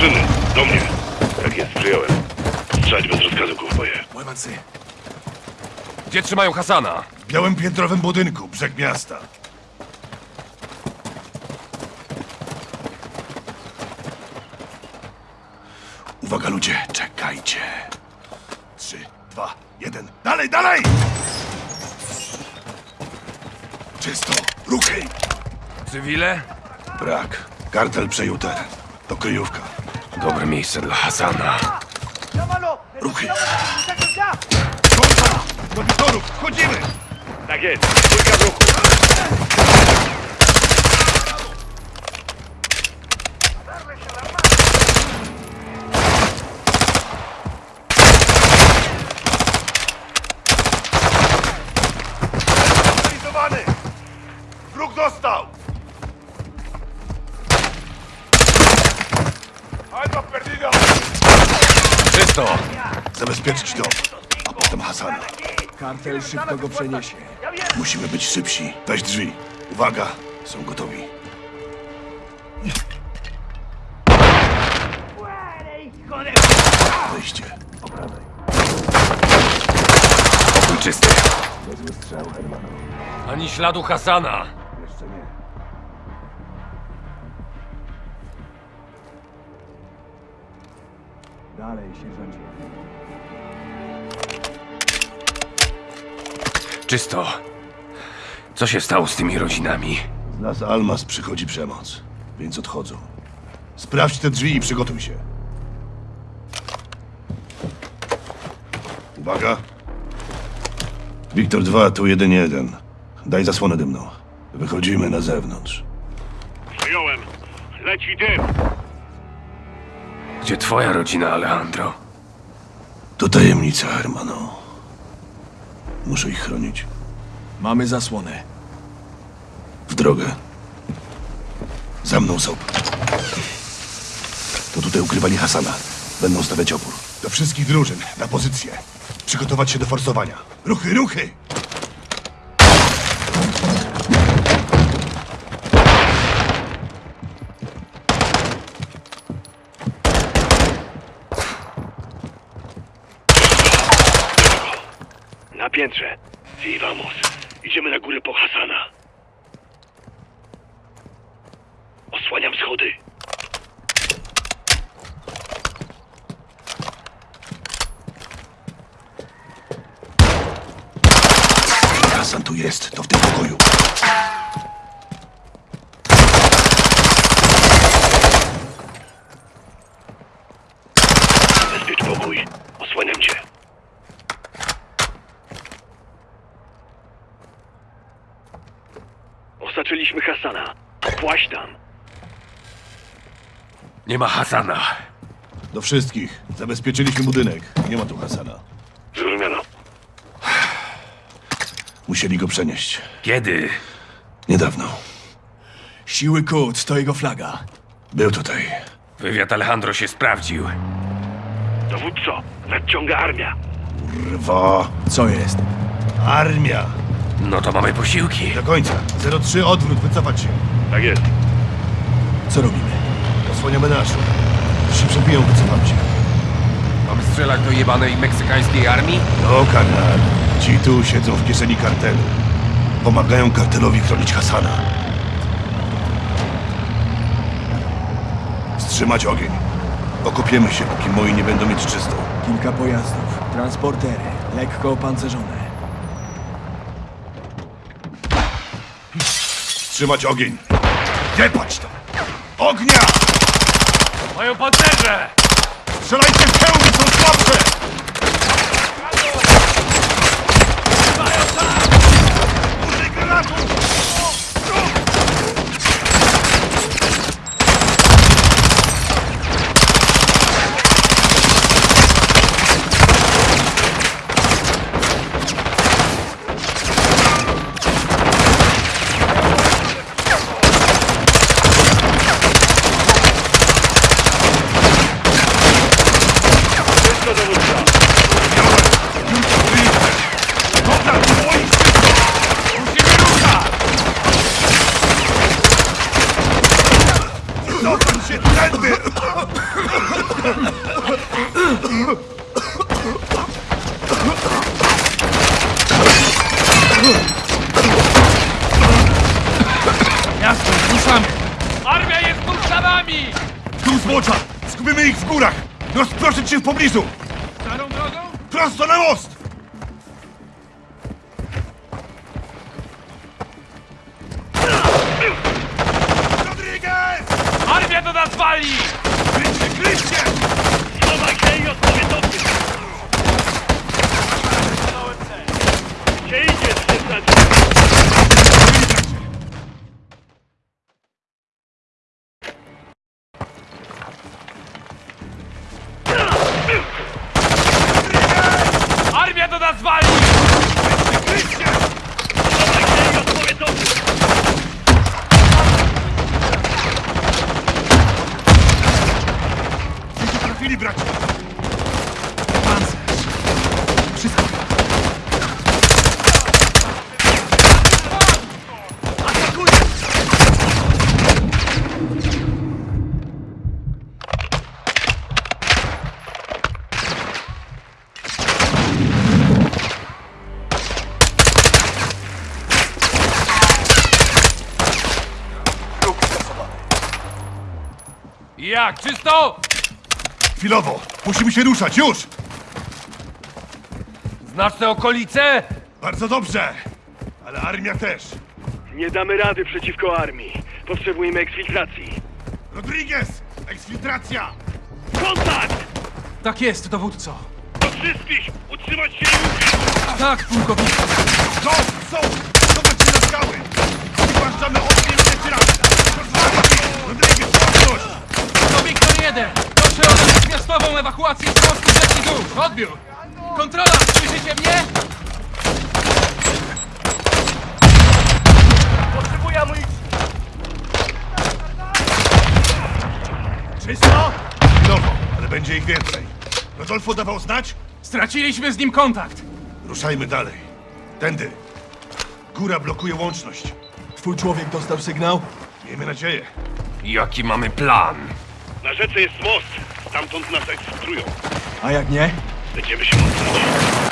drużyny. Do mnie. Tak jest, przyjąłem. Strzelać bez rozkazu, kowboje. Łemacy. Gdzie trzymają Hasana? W białym piętrowym budynku, brzeg miasta. Uwaga ludzie, czekajcie. Trzy, dwa, jeden. Dalej, dalej! Czysto, ruchy! Cywile? Brak. Kartel przejął teren. To kryjówka. Dobre miejsce dla Hasana. Ruchy. Kontra! Do witorów, wchodzimy! Tak jest. Trójka w ruchu. Wróg dostał! Zabezpieczyć dom, a potem Hasana. Kartel szybko go przeniesie. Musimy być szybsi. Weź drzwi. Uwaga, są gotowi. Wejście. Po prawej. Pokój czysty. Niezły strzał, Hermano. Ani śladu Hasana. Dalej, sierżancie. Czysto. Co się stało z tymi rodzinami? Z Las Almas przychodzi przemoc, więc odchodzą. Sprawdź te drzwi i przygotuj się. Uwaga. Wiktor 2, tu 1-1. Daj zasłonę dymną. Wychodzimy na zewnątrz. Przyjąłem. Leci dym. Gdzie twoja rodzina, Alejandro? To tajemnica, Hermano. Muszę ich chronić. Mamy zasłonę. W drogę. Za mną, Soap. To tutaj ukrywali Hasana. Będą stawiać opór. Do wszystkich drużyn, na pozycję. Przygotować się do forsowania. Ruchy, ruchy! Na piętrze. Sí, vamos. Idziemy na górę po Hasana. Osłaniam schody. Hasan tu jest, to w tym pokoju. Bezpiecz pokój. Osłaniam cię. Osaczyliśmy Hasana. Płaź tam. Nie ma Hasana. Do wszystkich. Zabezpieczyliśmy budynek. Nie ma tu Hasana. Zrozumiano. Musieli go przenieść. Kiedy? Niedawno. Siły Kut to jego flaga. Był tutaj. Wywiad Alejandro się sprawdził. Dowódco, nadciąga armia. Rwa. Co jest? Armia. No to mamy posiłki. Do końca. 03 odwrót, wycofać się. Tak jest. Co robimy? Osłaniamy naszą. Jeśli się przebiją, wycofam się. Mamy strzelać do jebanej meksykańskiej armii? No, kanal. Ci tu siedzą w kieszeni kartelu. Pomagają kartelowi chronić Hasana. Wstrzymać ogień. Okopiemy się, póki moi nie będą mieć czystą. Kilka pojazdów, transportery, lekko opancerzone. Wstrzymać ogień. Jebać to! Ognia! Mają pancerze! Strzelajcie w hełmy, są słabsze! Preso! Jak, czysto? Chwilowo! Musimy się ruszać, już! Znasz te okolice? Bardzo dobrze! Ale armia też! Nie damy rady przeciwko armii. Potrzebujemy eksfiltracji. Rodriguez! Eksfiltracja! Kontakt! Tak jest, dowódco. Do wszystkich! Utrzymać się i! Tak, pułkowniku. No, są! Zobacz się na skały! Zwłaszczamy ogień trzeci raz! Rozwalić ich! Rodriguez, łapność! To Wiktor 1! Proszę o natychmiastową ewakuację z mostu rzeki dół! Odbiór! Kontrola! Słyszycie mnie? Potrzebuję amunicji! Czysto? Chwilowo, ale będzie ich więcej. Rodolfo dawał znać? Straciliśmy z nim kontakt! Ruszajmy dalej. Tędy. Góra blokuje łączność. Twój człowiek dostał sygnał? Miejmy nadzieję. Jaki mamy plan? Na rzece jest most. Stamtąd nas eksfiltrują. A jak nie? Będziemy się mocnić.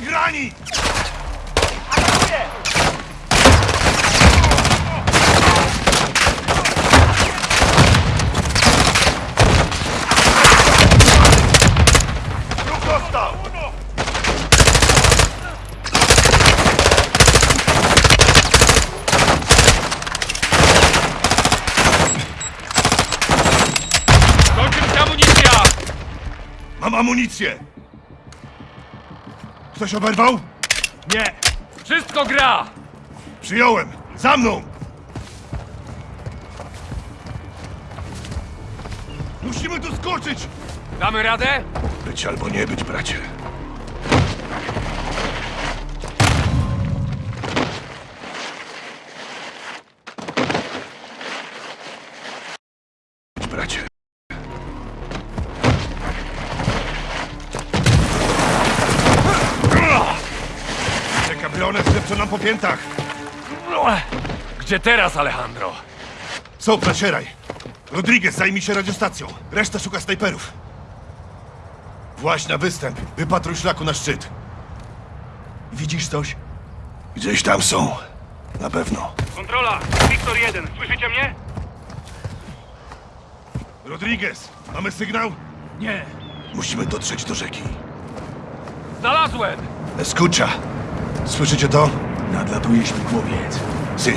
Armia na grani! Ruch dostał! Kończy się amunicja! Mam amunicję! Ktoś oberwał? Nie! Wszystko gra! Przyjąłem! Za mną! Musimy tu skoczyć! Damy radę? Być albo nie być, bracie. Piętach. Gdzie teraz, Alejandro? Soap, nacieraj. Rodriguez zajmij się radiostacją. Reszta szuka snajperów. Właź na występ. Wypatruj szlaku na szczyt. Widzisz coś? Gdzieś tam są. Na pewno. Kontrola! Wiktor 1, słyszycie mnie? Rodriguez, mamy sygnał? Nie! Musimy dotrzeć do rzeki. Znalazłem! Escucha. Słyszycie to? Nadlatuje śmigłowiec. Si.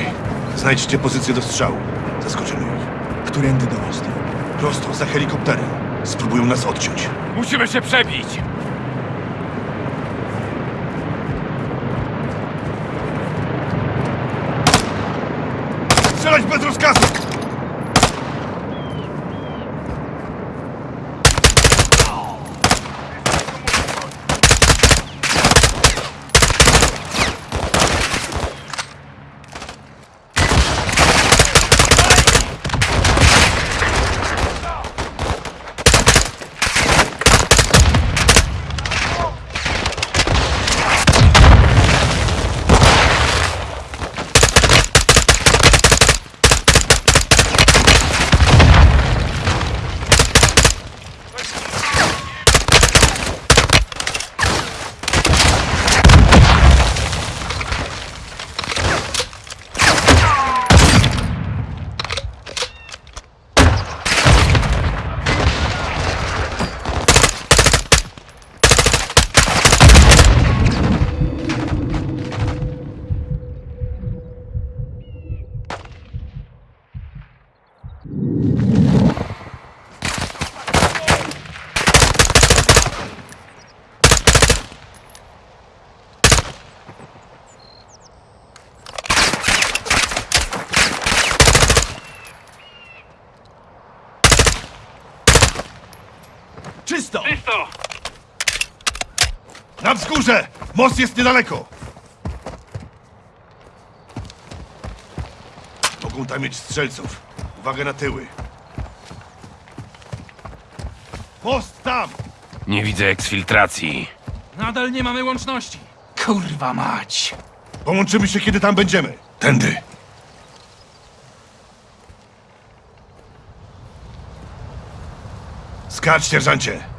Znajdźcie pozycję do strzału. Zaskoczymy ich. Którędy do mostu? Prosto za helikopterem. Spróbują nas odciąć. Musimy się przebić! Strzelać bez rozkazu! Czysto! Czysto! Wzgórze! Most jest niedaleko! Mogą tam mieć strzelców. Uwaga na tyły. Most tam! Nie widzę eksfiltracji. Nadal nie mamy łączności. Kurwa mać! Połączymy się, kiedy tam będziemy. Tędy. Skacz, sierżancie.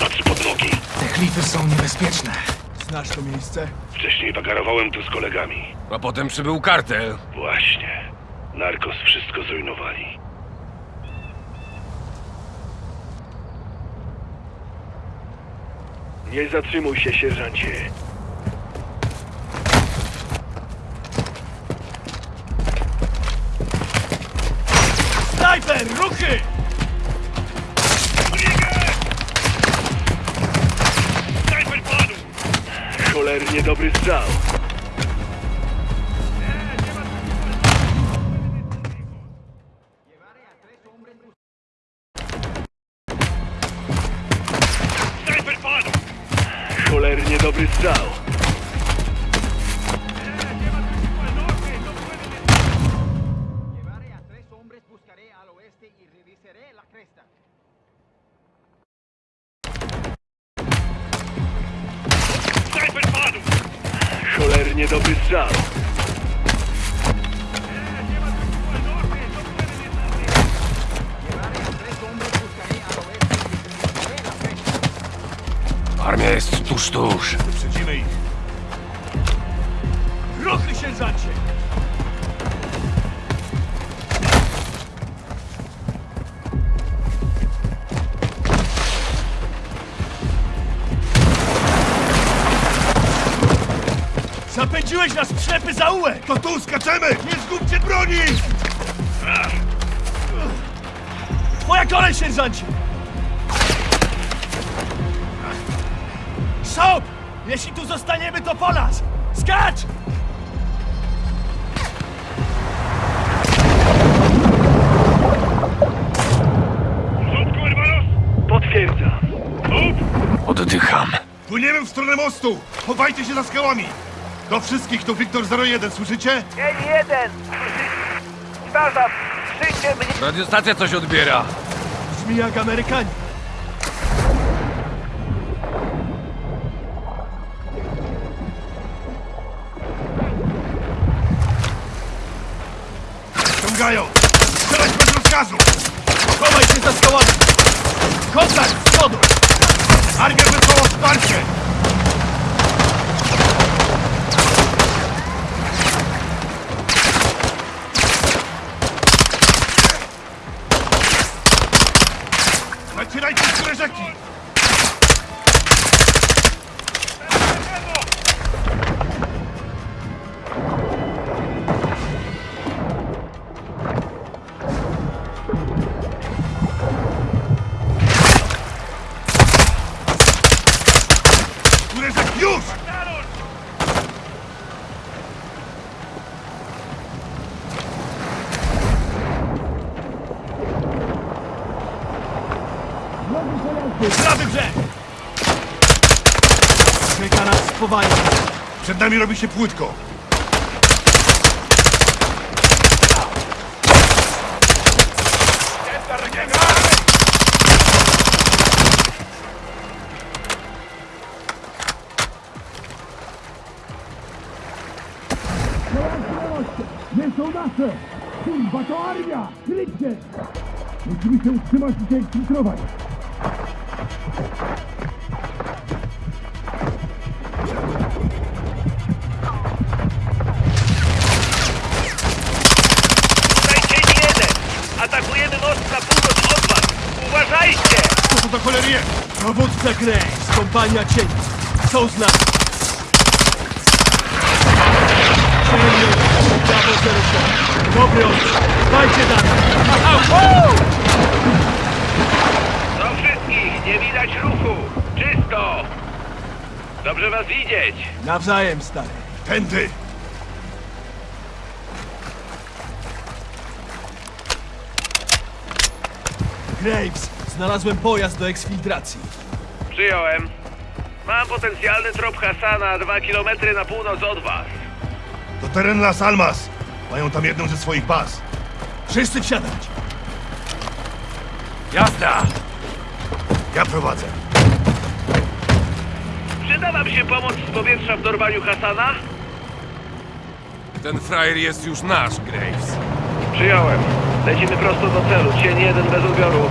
Patrz pod nogi. Te klify są niebezpieczne. Znasz to miejsce? Wcześniej wagarowałem tu z kolegami. A potem przybył kartel. Właśnie. Narkos wszystko zrujnowali. Nie zatrzymuj się, sierżancie. Snajper, ruchy! Cholernie dobry strzał. Cholernie dobry strzał. Armia jest tuż, tuż. Wyprzedzimy ich. Ruchy, sierżancie! Zapędziłeś nas w ślepy zaułek! To tu skaczemy! Nie zgubcie broni! Twoja kolej, sierżancie! Szop! Jeśli tu zostaniemy, to po nas! Skacz! Potwierdzam. Oddycham. Płyniemy w stronę mostu! Chowajcie się za skałami! Do wszystkich to Wiktor 01, słyszycie? Dzień jeden! Powtarzam, przyjdzie mnie Radiostacja coś odbiera. Brzmi jak Amerykanie. Ciągają! Strzelać bez rozkazu! Chowaj się za skałami! Robi się płytko. Nie są nasze! Kurwa, to armia! Kryjcie! Musimy się utrzymać i się eksfiltrować. Dowódca Graves, kompania cieni. Są z nami. Cienie, prawo 07. Dobry ostrzał. Dajcie dalej. Do wszystkich! Nie widać ruchu! Czysto! Dobrze was widzieć! Nawzajem, stary. Tędy! Graves, znalazłem pojazd do eksfiltracji. Przyjąłem. Mam potencjalny trop Hasana dwa kilometry na północ od was. To teren Las Almas. Mają tam jedną ze swoich baz. Wszyscy wsiadać. Jazda! Ja prowadzę. Przyda wam się pomoc z powietrza w dorwaniu Hasana? Ten frajer jest już nasz, Graves. Przyjąłem. Lecimy prosto do celu. Cień jeden bez odbioru.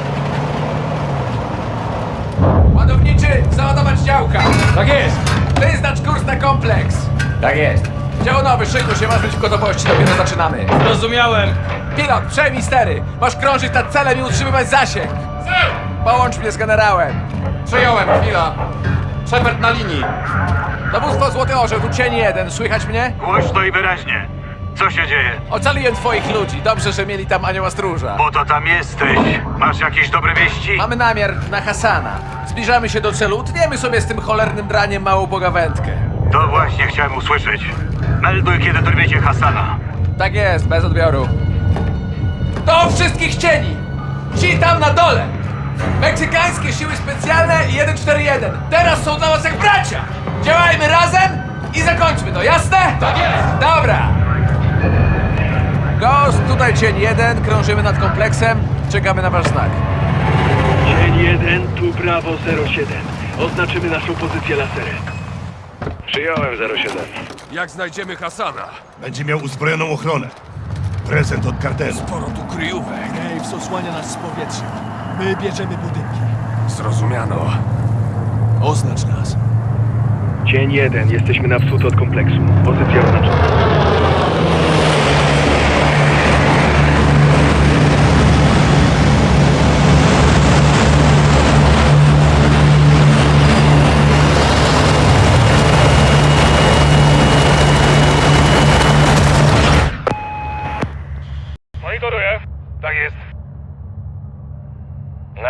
Załadować działka! Tak jest! Wyznacz kurs na kompleks! Tak jest. Dział nowy, szykuj się, masz być w gotowości, dopiero zaczynamy. Zrozumiałem. Pilot, przejmij stery! Masz krążyć nad celem i utrzymywać zasięg! Połącz mnie z generałem! Przyjąłem, chwila. Shepard na linii. Dowództwo Złoty Orzeł, tu cień jeden, słychać mnie? Głośno i wyraźnie. Co się dzieje? Ocaliłem twoich ludzi, dobrze, że mieli tam anioła stróża. Po to tam jesteś. Masz jakieś dobre wieści? Mamy namiar na Hasana. Zbliżamy się do celu, utniemy sobie z tym cholernym draniem małą pogawędkę. To właśnie chciałem usłyszeć. Melduj, kiedy dorwiecie Hasana. Tak jest, bez odbioru. Do wszystkich cieni! Ci tam na dole! Meksykańskie siły specjalne i 141. Teraz są dla was jak bracia! Działajmy razem i zakończmy to, jasne? Tak jest! Dobra! Ghost, tutaj cień jeden, krążymy nad kompleksem, czekamy na wasz znak. Cień jeden, tu Bravo 07. Oznaczymy naszą pozycję laserem. Przyjąłem 07. Jak znajdziemy Hasana? Będzie miał uzbrojoną ochronę. Prezent od kartelu. Sporo tu kryjówek. Graves osłania nas z powietrza. My bierzemy budynki. Zrozumiano. Oznacz nas. Cień jeden, jesteśmy na wschód od kompleksu. Pozycja oznaczona. Monitoruję. Tak jest.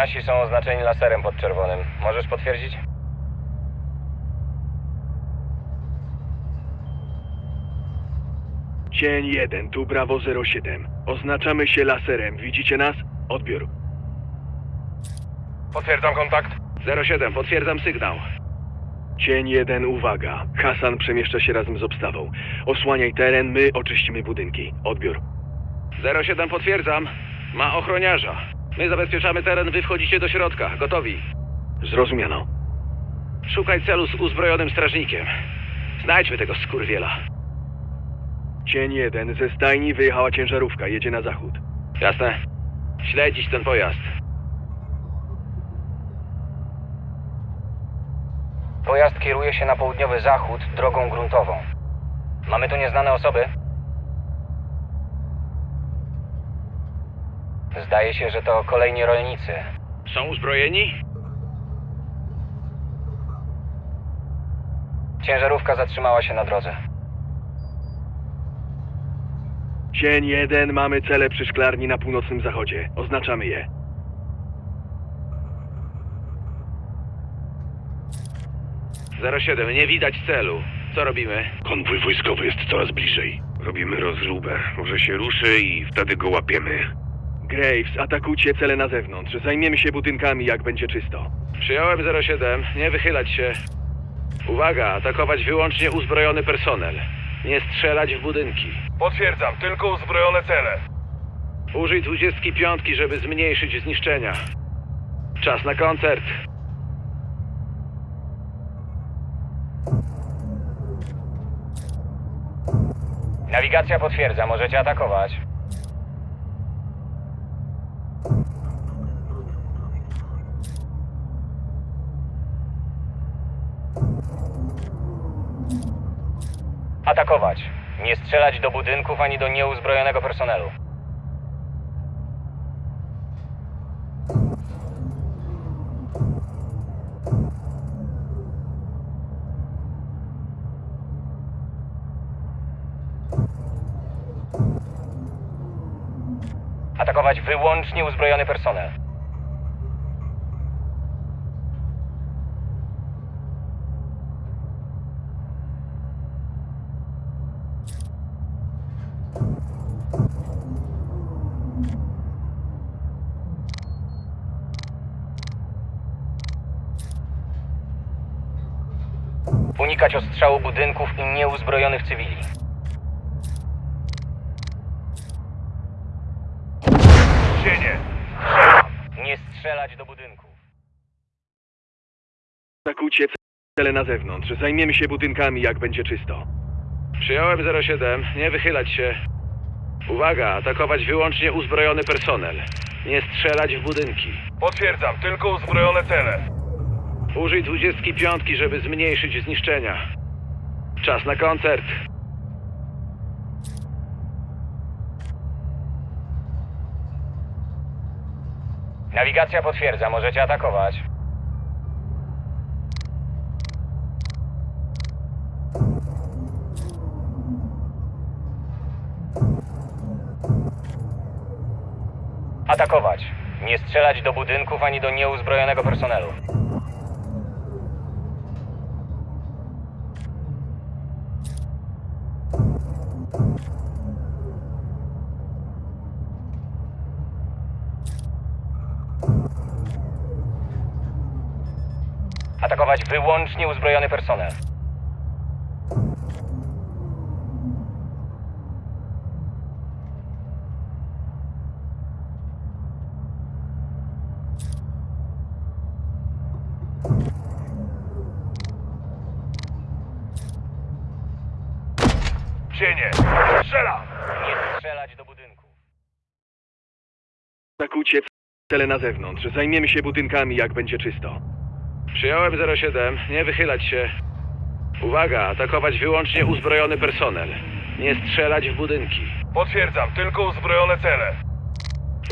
Nasi są oznaczeni laserem podczerwonym. Możesz potwierdzić? Cień jeden, tu Bravo 07. Oznaczamy się laserem. Widzicie nas? Odbiór. Potwierdzam kontakt. 07, potwierdzam sygnał. Cień jeden, uwaga. Hasan przemieszcza się razem z obstawą. Osłaniaj teren, my oczyścimy budynki. Odbiór. 07, potwierdzam. Ma ochroniarza. My zabezpieczamy teren, wy wchodzicie do środka. Gotowi. Zrozumiano. Szukaj celu z uzbrojonym strażnikiem. Znajdźmy tego skurwiela. Cień jeden, ze stajni wyjechała ciężarówka, jedzie na zachód. Jasne. Śledzić ten pojazd. Pojazd kieruje się na południowy zachód drogą gruntową. Mamy tu nieznane osoby? Zdaje się, że to kolejni rolnicy. Są uzbrojeni? Ciężarówka zatrzymała się na drodze. Cień jeden, mamy cele przy szklarni na północnym zachodzie. Oznaczamy je. Zero siedem, nie widać celu. Co robimy? Konwój wojskowy jest coraz bliżej. Robimy rozróbę. Może się ruszy i wtedy go łapiemy. Graves, atakujcie cele na zewnątrz. Zajmiemy się budynkami, jak będzie czysto. Przyjąłem 07. Nie wychylać się. Uwaga, atakować wyłącznie uzbrojony personel. Nie strzelać w budynki. Potwierdzam, tylko uzbrojone cele. Użyj 25, żeby zmniejszyć zniszczenia. Czas na koncert. Nawigacja potwierdza, możecie atakować. Atakować. Nie strzelać do budynków ani do nieuzbrojonego personelu. Atakować wyłącznie uzbrojony personel. Unikać ostrzału budynków i nieuzbrojonych cywili. Cienie. Nie strzelać do budynków. Atakujcie cele na zewnątrz. Zajmiemy się budynkami, jak będzie czysto. Przyjąłem 07. Nie wychylać się. Uwaga, atakować wyłącznie uzbrojony personel. Nie strzelać w budynki. Potwierdzam, tylko uzbrojone cele. Użyj 25, żeby zmniejszyć zniszczenia. Czas na koncert. Nawigacja potwierdza, możecie atakować. Atakować. Nie strzelać do budynków ani do nieuzbrojonego personelu. Atakować wyłącznie uzbrojony personel. Cienie. Strzela. Nie strzelać do budynków. Atakujcie cele na zewnątrz. Zajmiemy się budynkami, jak będzie czysto. Przyjąłem 07. Nie wychylać się. Uwaga, atakować wyłącznie uzbrojony personel. Nie strzelać w budynki. Potwierdzam, tylko uzbrojone cele.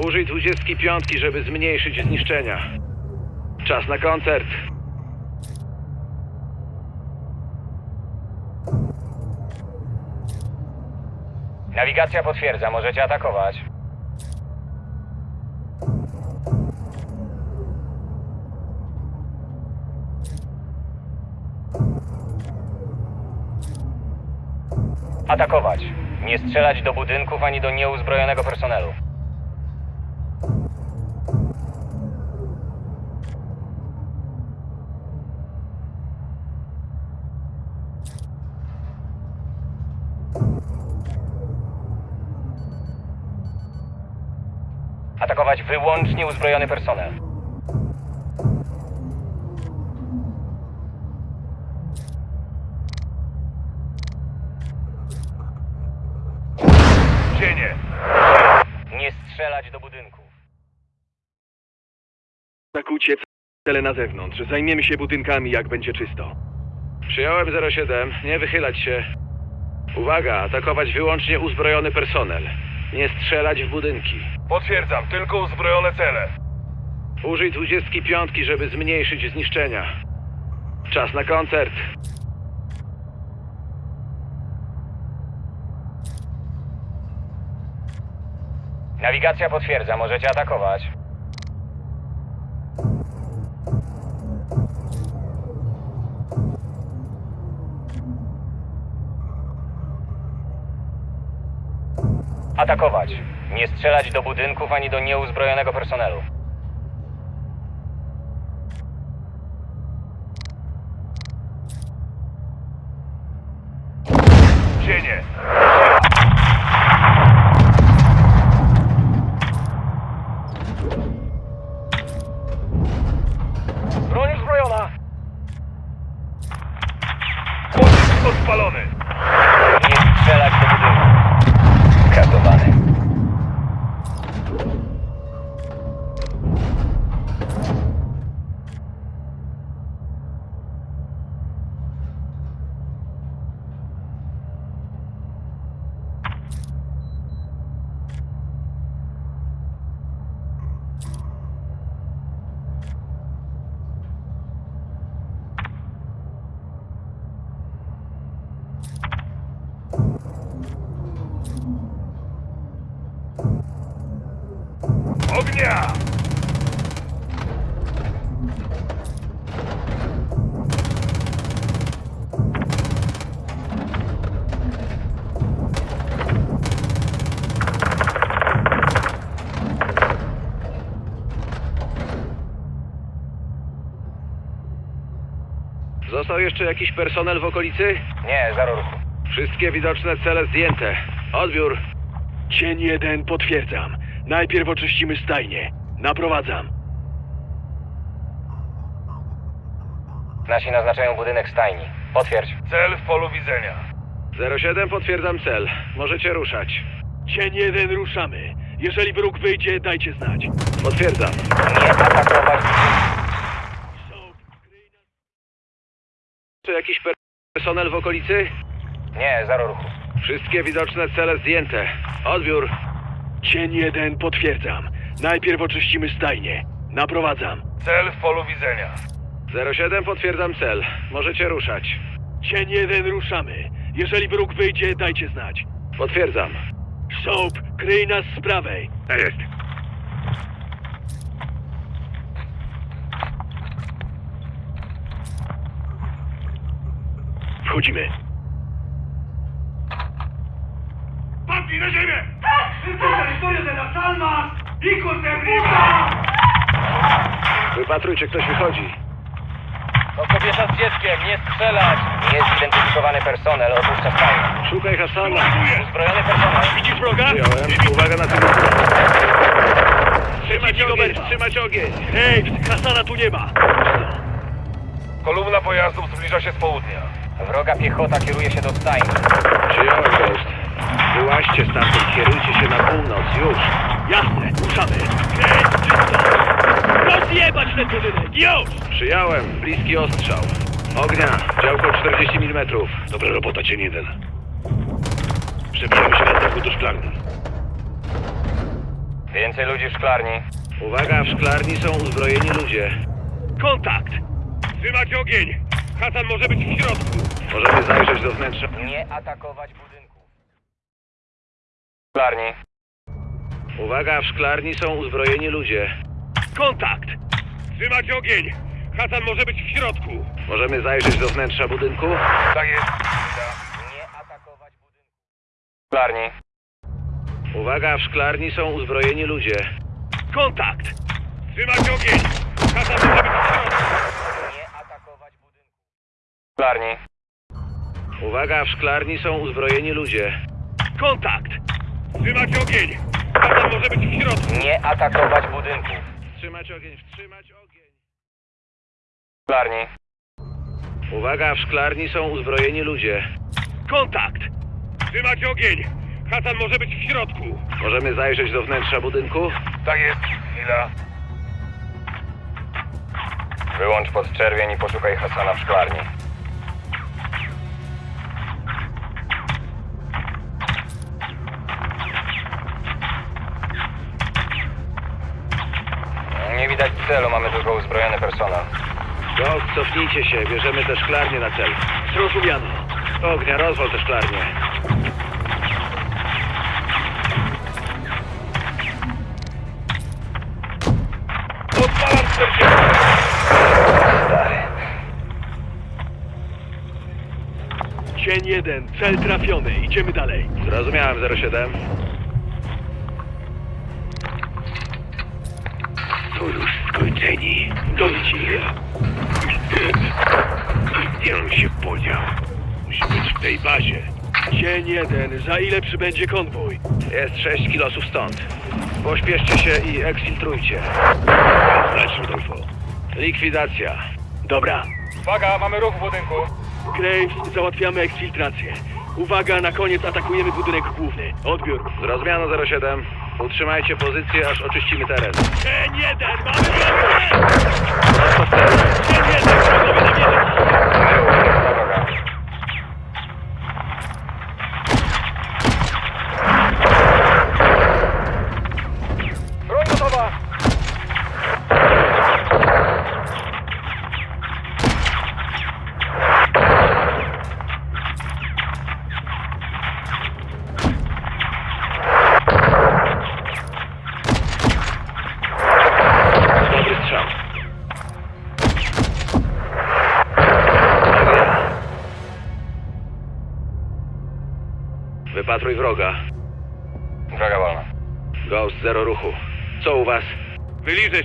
Użyj 25, żeby zmniejszyć zniszczenia. Czas na koncert. Nawigacja potwierdza, możecie atakować. Atakować. Nie strzelać do budynków ani do nieuzbrojonego personelu. Atakować wyłącznie uzbrojony personel. Cele na zewnątrz. Zajmiemy się budynkami, jak będzie czysto. Przyjąłem 07. Nie wychylać się. Uwaga, atakować wyłącznie uzbrojony personel. Nie strzelać w budynki. Potwierdzam, tylko uzbrojone cele. Użyj 25, żeby zmniejszyć zniszczenia. Czas na koncert. Nawigacja potwierdza, możecie atakować. Atakować. Nie strzelać do budynków ani do nieuzbrojonego personelu. Jeszcze jakiś personel w okolicy? Nie, zero ruchu. Wszystkie widoczne cele zdjęte. Odbiór. Cień jeden, potwierdzam. Najpierw oczyścimy stajnie. Naprowadzam. Nasi naznaczają budynek stajni. Potwierdź. Cel w polu widzenia. 07 potwierdzam cel. Możecie ruszać. Cień jeden, ruszamy. Jeżeli wróg wyjdzie, dajcie znać. Potwierdzam. Nie atakować Czy jakiś personel w okolicy? Nie, zero ruchu. Wszystkie widoczne cele zdjęte. Odbiór. Cień jeden, potwierdzam. Najpierw oczyścimy stajnie. Naprowadzam. Cel w polu widzenia. 07 potwierdzam cel. Możecie ruszać. Cień jeden, ruszamy. Jeżeli wróg wyjdzie, dajcie znać. Potwierdzam. Soap, kryj nas z prawej. Tak jest. Wchodzimy. Na ziemię! Wypatrujcie, ktoś wychodzi. To kobieta z dzieckiem, nie strzelać! Niezidentyfikowany personel opuszcza stajnię. Szukaj Hasana. Uzbrojony personel. Widzisz wroga? Przyjąłem. Uwaga na cel. Trzymać ogień, trzymać ogień! Hej, Hasana tu nie ma! Kolumna pojazdów zbliża się z południa. Wroga piechota kieruje się do stajni. Przyjąłem Ghost. Wyłaźcie stamtąd, kierujcie się na północ, już. Jasne, ruszamy. Hej, czysto! Rozjebać ten budynek, już! Przyjąłem, bliski ostrzał. Ognia, działko 40 mm. Dobra robota, cień jeden. Przebijamy się na dachu do szklarni. Więcej ludzi w szklarni. Uwaga, w szklarni są uzbrojeni ludzie. Kontakt! Trzymać ogień! Hasan może być w środku. Możemy zajrzeć do wnętrza. Nie atakować budynków. Szklarni. Uwaga, w szklarni są uzbrojeni ludzie. Kontakt! Trzymać ogień! Hasan może być w środku. Możemy zajrzeć do wnętrza budynku? Tak jest. Nie atakować budynków. Szklarni. Uwaga, w szklarni są uzbrojeni ludzie. Kontakt! Trzymać ogień! Hasan może być w środku. Szklarni. Uwaga, w szklarni są uzbrojeni ludzie. Kontakt! Trzymać ogień! Hasan może być w środku. Nie atakować budynków. Wstrzymać ogień, wstrzymać ogień. Szklarni. Uwaga, w szklarni są uzbrojeni ludzie. Kontakt! Trzymać ogień! Hasan może być w środku. Możemy zajrzeć do wnętrza budynku? Tak jest. Chwila. Wyłącz podczerwień i poszukaj Hasana w szklarni. Celu, mamy tylko uzbrojony personel. Ghost, cofnijcie się, bierzemy te szklarnie na cel. Zrozumiano. Ognia, rozwal te szklarnie. Odpalam 40. Stary. Cień jeden, cel trafiony. Idziemy dalej. Zrozumiałem, 07. Gdzie on się podział? Musi być w tej bazie. Dzień jeden. Za ile przybędzie konwój? Jest 6 kilosów stąd. Pośpieszcie się i eksfiltrujcie. Znać, Rudolfo. Likwidacja. Dobra. Uwaga, mamy ruch w budynku. Graves, załatwiamy eksfiltrację. Uwaga, na koniec atakujemy budynek główny. Odbiór. Zrozumiano 07. Utrzymajcie pozycję, aż oczyścimy teren. Dzień jeden, mamy wrogę! Dzień jeden,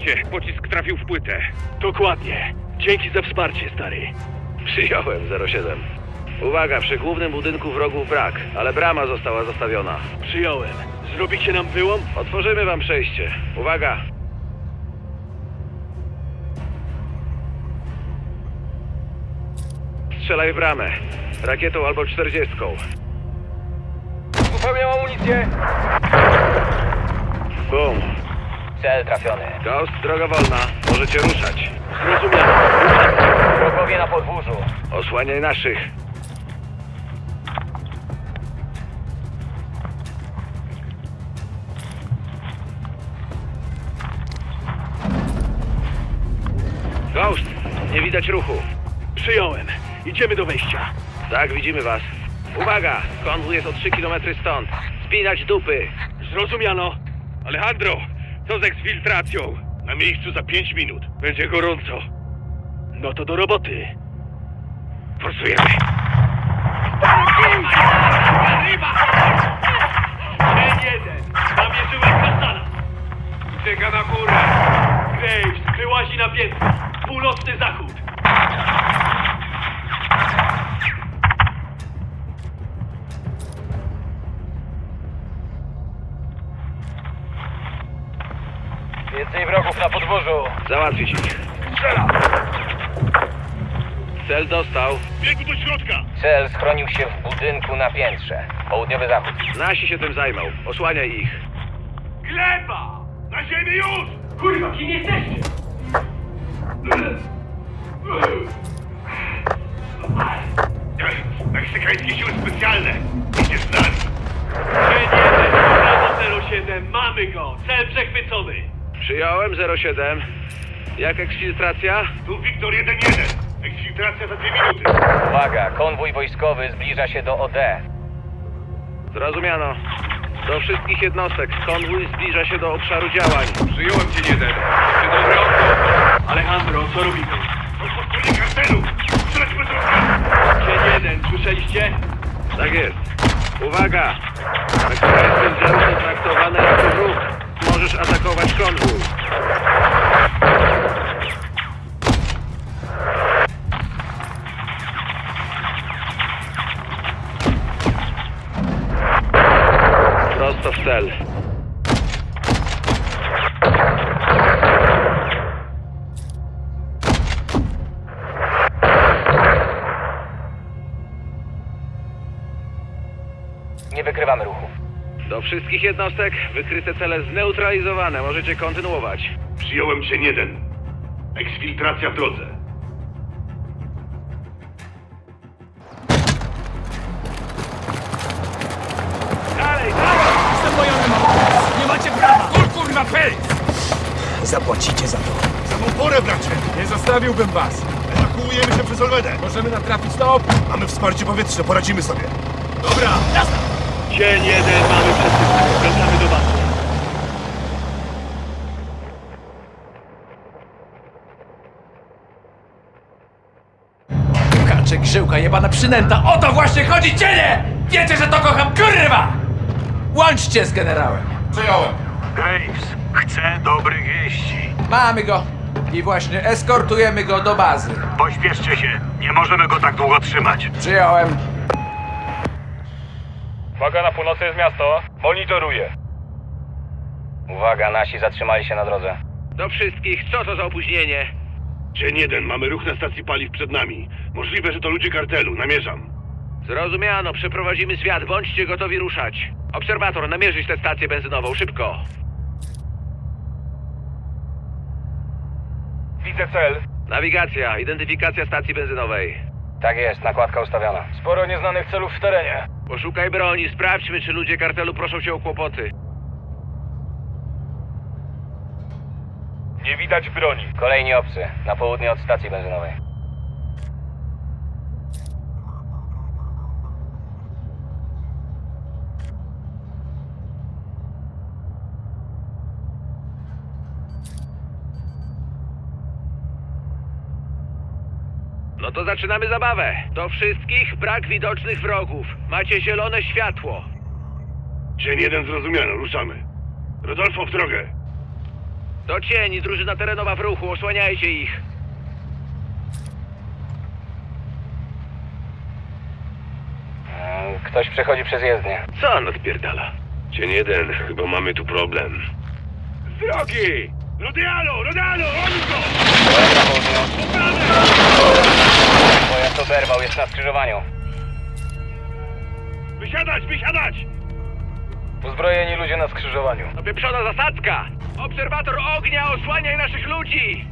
Cię, pocisk trafił w płytę. Dokładnie. Dzięki za wsparcie, stary. Przyjąłem 07. Uwaga, przy głównym budynku wrogów brak, ale brama została zostawiona. Przyjąłem. Zrobicie nam wyłom? Otworzymy wam przejście. Uwaga! Strzelaj w bramę. Rakietą albo czterdziestką. Uzupełniam amunicję. Bum. Cel trafiony. Ghost, droga wolna. Możecie ruszać. Zrozumiano. Wrogowie na podwórzu. Osłaniaj naszych. Ghost, nie widać ruchu. Przyjąłem. Idziemy do wejścia. Tak, widzimy was. Uwaga! Konwój jest o 3 km stąd. Spinać dupy. Zrozumiano. Alejandro, co z eksfiltracją? Na miejscu za pięć minut. Będzie gorąco. No to do roboty. Forsujemy. Dzień jeden. Namierzyłem Hasana. Ucieka na górę. Graves wyłazi na piętro. Północny zachód. Na podwórzu. Załatwić ich. Cel dostał. Biegu do środka. Cel schronił się w budynku na piętrze. Południowy zachód. Nasi się tym zajmą. Osłaniaj ich. Gleba! Na ziemi już! Kurwa, kim jesteście? Meksykańskie siły specjalne. Idziesz z nami. Dzień jeden, Bravo 07, mamy go. Cel przechwycony. Przyjąłem 07. Jak eksfiltracja? Tu Wiktor 1-1. Eksfiltracja za dwie minuty. Uwaga, konwój wojskowy zbliża się do OD. Zrozumiano. Do wszystkich jednostek. Konwój zbliża się do obszaru działań. Przyjąłem cię jeden. Czy dobre oko? Alejandro, co robimy? Stronie kartelu. Bez rozkazu. Dzień jeden, słyszeliście? Tak jest. Uwaga! Oddziały są traktowane jako wróg. Możesz atakować konwój. Prosto w cel. Nie wykrywamy ruchu. Do wszystkich jednostek wykryte cele zneutralizowane. Możecie kontynuować. Przyjąłem cię jeden. Eksfiltracja w drodze. Dalej, dalej! Jestem bojowym! Nie macie prawa! Kur, kurwa, pyl! Zapłacicie za to. Za tą porę, bracie! Nie zostawiłbym was! Ewakuujemy się przez Olmedę. Możemy natrafić na op... Mamy wsparcie powietrzne, poradzimy sobie. Dobra! Dzień jeden, mamy przesyłkę. Wracamy do bazy. Kaczek, żyłka, jebana przynęta! O to właśnie chodzi, cienie! Wiecie, że to kocham, kurwa! Łączcie z generałem! Graves, chcę dobrych wieści. Mamy go! I właśnie eskortujemy go do bazy. Pośpieszcie się. Nie możemy go tak długo trzymać. Przyjąłem. Uwaga, na północy jest miasto. Monitoruję. Uwaga, nasi zatrzymali się na drodze. Do wszystkich, co to za opóźnienie? Dzień jeden, mamy ruch na stacji paliw przed nami. Możliwe, że to ludzie kartelu, namierzam. Zrozumiano, przeprowadzimy zwiat, bądźcie gotowi ruszać. Obserwator, namierzyć tę stację benzynową, szybko. Widzę cel. Nawigacja, identyfikacja stacji benzynowej. Tak jest, nakładka ustawiona. Sporo nieznanych celów w terenie. Poszukaj broni, sprawdźmy, czy ludzie kartelu proszą cię o kłopoty. Nie widać broni. Kolejni obcy, na południe od stacji benzynowej. No to zaczynamy zabawę. Do wszystkich brak widocznych wrogów. Macie zielone światło. Dzień jeden zrozumiano, ruszamy. Rodolfo, w drogę. Do cieni, drużyna terenowa w ruchu, osłaniajcie ich. Mm, Ktoś przechodzi przez jezdnię. Co on odpierdala? Dzień jeden, chyba mamy tu problem. Z drogi! Rodialo, Rodialo, oni go! Pojazd na południu. Pojazd oberwał, jest na skrzyżowaniu. Wysiadać, wysiadać! Uzbrojeni ludzie na skrzyżowaniu. Opieprzona zasadzka! Obserwator ognia, osłaniaj naszych ludzi!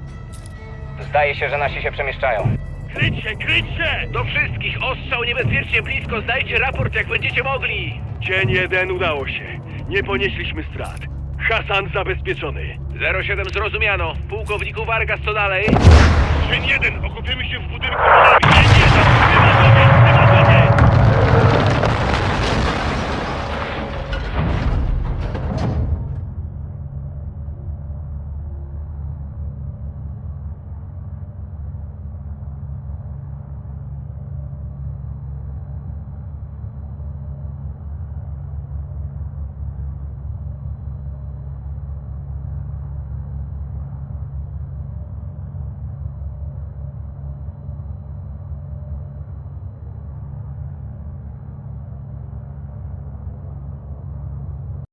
Zdaje się, że nasi się przemieszczają. Kryć się, kryć się! Do wszystkich, ostrzał niebezpiecznie blisko, zdajcie raport jak będziecie mogli! Dzień jeden udało się. Nie ponieśliśmy strat. Hasan zabezpieczony. 07 zrozumiano. Pułkowniku Vargas, co dalej? Dzień jeden, okupiemy się w budynku. Dzień jeden, nie ma